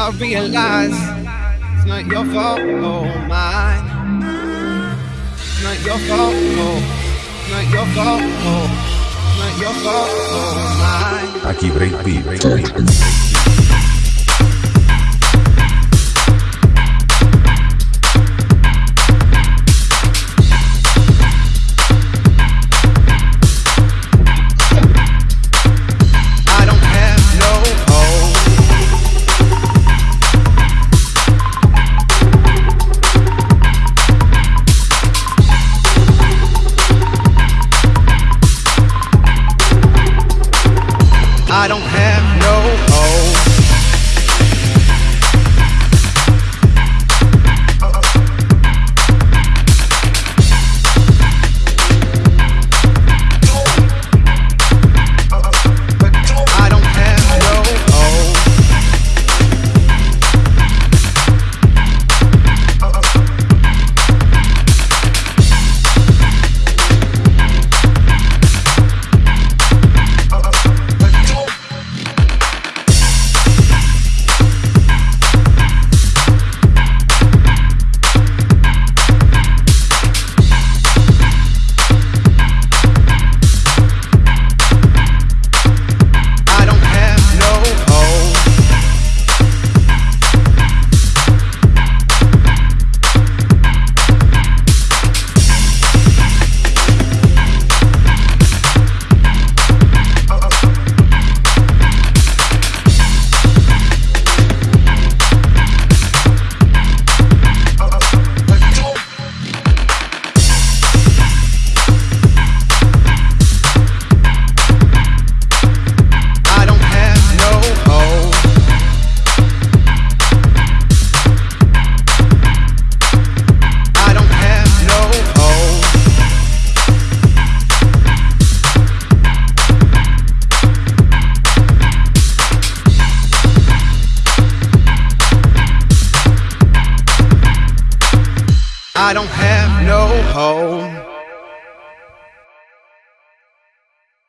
I realize it's not your fault, oh mine. It's not your fault, oh. It's not your fault, oh. It's not your fault, oh mine. Aquí Break Beat. I I don't have I don't have no hope.